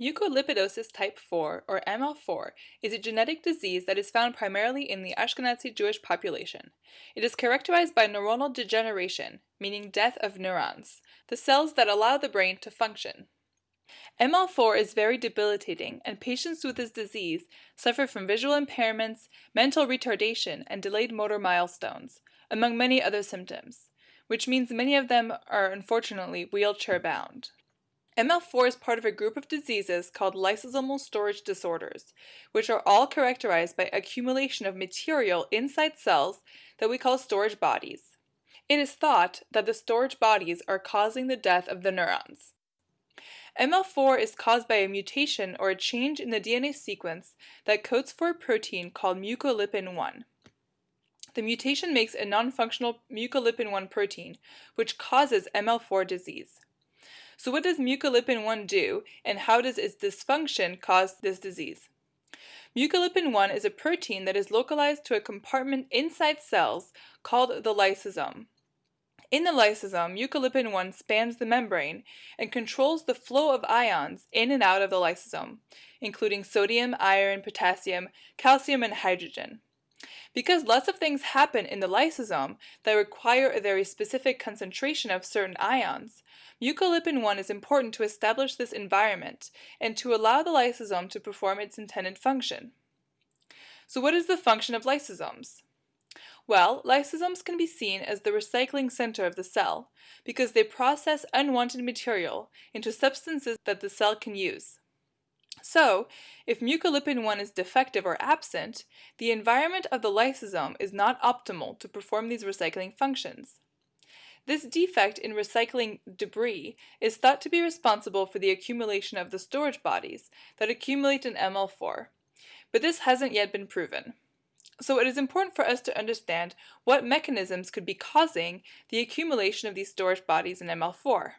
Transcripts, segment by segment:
Mucolipidosis type 4, or ML4, is a genetic disease that is found primarily in the Ashkenazi Jewish population. It is characterized by neuronal degeneration, meaning death of neurons, the cells that allow the brain to function. ML4 is very debilitating, and patients with this disease suffer from visual impairments, mental retardation, and delayed motor milestones, among many other symptoms, which means many of them are unfortunately wheelchair bound. ML4 is part of a group of diseases called lysosomal storage disorders, which are all characterized by accumulation of material inside cells that we call storage bodies. It is thought that the storage bodies are causing the death of the neurons. ML4 is caused by a mutation or a change in the DNA sequence that codes for a protein called mucolipin 1. The mutation makes a non-functional mucolipin 1 protein, which causes ML4 disease. So what does mucolipin-1 do, and how does its dysfunction cause this disease? Mucolipin-1 is a protein that is localized to a compartment inside cells called the lysosome. In the lysosome, mucolipin-1 spans the membrane and controls the flow of ions in and out of the lysosome, including sodium, iron, potassium, calcium, and hydrogen. Because lots of things happen in the lysosome that require a very specific concentration of certain ions, mucolipin-1 is important to establish this environment and to allow the lysosome to perform its intended function. So what is the function of lysosomes? Well, lysosomes can be seen as the recycling center of the cell because they process unwanted material into substances that the cell can use. So, if mucolipin-1 is defective or absent, the environment of the lysosome is not optimal to perform these recycling functions. This defect in recycling debris is thought to be responsible for the accumulation of the storage bodies that accumulate in ML4, but this hasn't yet been proven. So it is important for us to understand what mechanisms could be causing the accumulation of these storage bodies in ML4.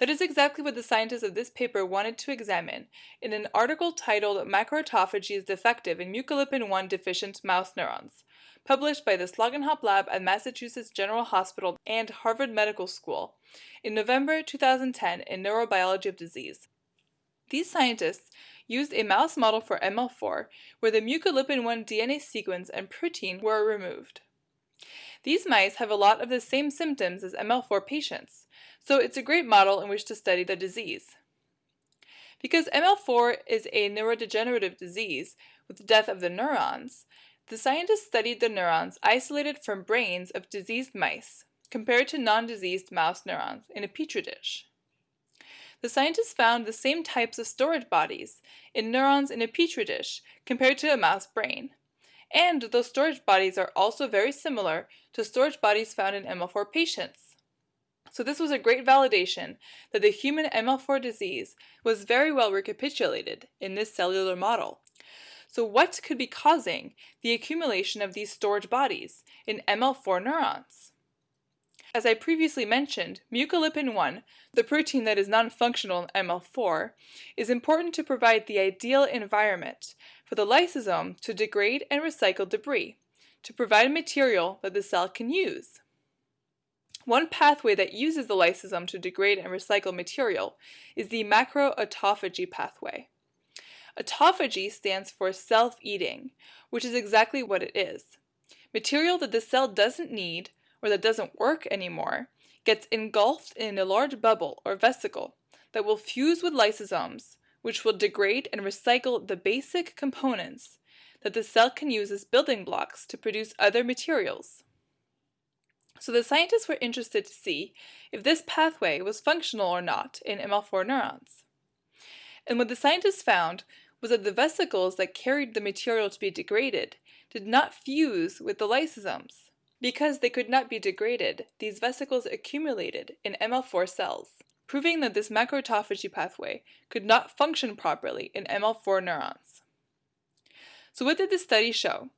That is exactly what the scientists of this paper wanted to examine in an article titled Macroautophagy is Defective in Mucolipin-1 Deficient Mouse Neurons, published by the Slaugenhaupt Lab at Massachusetts General Hospital and Harvard Medical School in November 2010 in Neurobiology of Disease. These scientists used a mouse model for ML4 where the mucolipin-1 DNA sequence and protein were removed. These mice have a lot of the same symptoms as ML4 patients, so it's a great model in which to study the disease. Because ML4 is a neurodegenerative disease with death of the neurons, the scientists studied the neurons isolated from brains of diseased mice compared to non-diseased mouse neurons in a petri dish. The scientists found the same types of storage bodies in neurons in a petri dish compared to a mouse brain. And those storage bodies are also very similar to storage bodies found in ML4 patients. So this was a great validation that the human ML4 disease was very well recapitulated in this cellular model. So what could be causing the accumulation of these storage bodies in ML4 neurons? As I previously mentioned, mucolipin-1, the protein that is non-functional in ML4, is important to provide the ideal environment for the lysosome to degrade and recycle debris, to provide material that the cell can use. One pathway that uses the lysosome to degrade and recycle material is the macroautophagy pathway. Autophagy stands for self-eating, which is exactly what it is. Material that the cell doesn't need or that doesn't work anymore gets engulfed in a large bubble or vesicle that will fuse with lysosomes, which will degrade and recycle the basic components that the cell can use as building blocks to produce other materials. So the scientists were interested to see if this pathway was functional or not in ML4 neurons. And what the scientists found was that the vesicles that carried the material to be degraded did not fuse with the lysosomes. Because they could not be degraded, these vesicles accumulated in ML4 cells, proving that this macroautophagy pathway could not function properly in ML4 neurons. So what did this study show?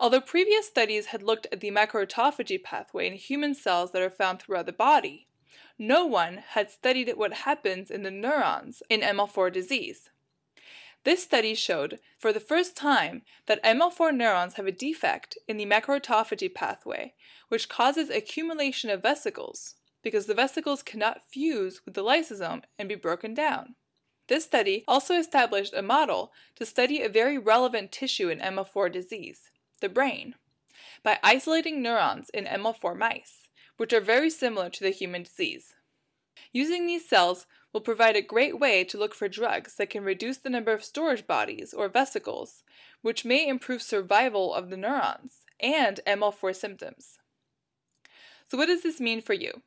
Although previous studies had looked at the macroautophagy pathway in human cells that are found throughout the body, no one had studied what happens in the neurons in ML4 disease. This study showed for the first time that ML4 neurons have a defect in the macroautophagy pathway, which causes accumulation of vesicles, because the vesicles cannot fuse with the lysosome and be broken down. This study also established a model to study a very relevant tissue in ML4 disease, the brain, by isolating neurons in ML4 mice, which are very similar to the human disease. Using these cells will provide a great way to look for drugs that can reduce the number of storage bodies or vesicles, which may improve survival of the neurons and ML4 symptoms. So what does this mean for you?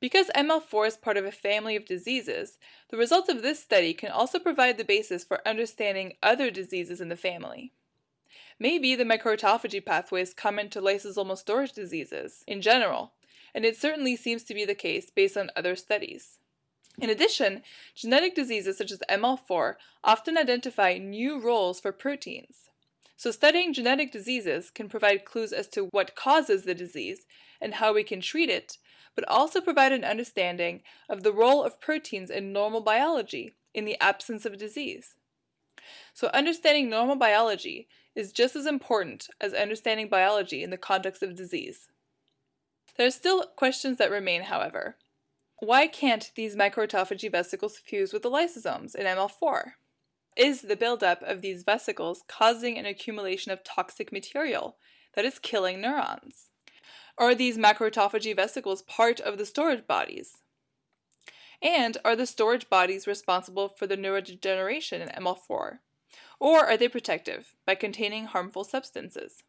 Because ML4 is part of a family of diseases, the results of this study can also provide the basis for understanding other diseases in the family. Maybe the microautophagy pathways come into lysosomal storage diseases in general, and it certainly seems to be the case based on other studies. In addition, genetic diseases such as ML4 often identify new roles for proteins. So studying genetic diseases can provide clues as to what causes the disease and how we can treat it, but also provide an understanding of the role of proteins in normal biology in the absence of disease. So understanding normal biology is just as important as understanding biology in the context of disease. There are still questions that remain, however. Why can't these microautophagy vesicles fuse with the lysosomes in ML4? Is the buildup of these vesicles causing an accumulation of toxic material that is killing neurons? Are these macroautophagy vesicles part of the storage bodies? And are the storage bodies responsible for the neurodegeneration in ML4? Or are they protective by containing harmful substances?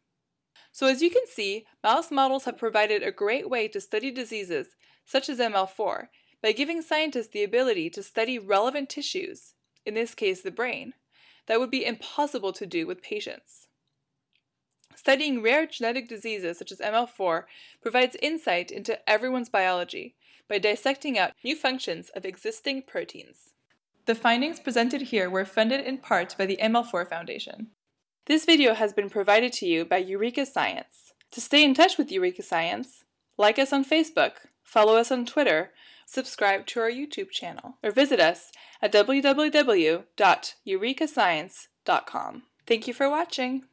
So as you can see, mouse models have provided a great way to study diseases such as ML4 by giving scientists the ability to study relevant tissues, in this case the brain, that would be impossible to do with patients. Studying rare genetic diseases such as ML4 provides insight into everyone's biology by dissecting out new functions of existing proteins. The findings presented here were funded in part by the ML4 Foundation. This video has been provided to you by Eureka Science. To stay in touch with Eureka Science, like us on Facebook, follow us on Twitter, subscribe to our YouTube channel, or visit us at www.eurekascience.com. Thank you for watching!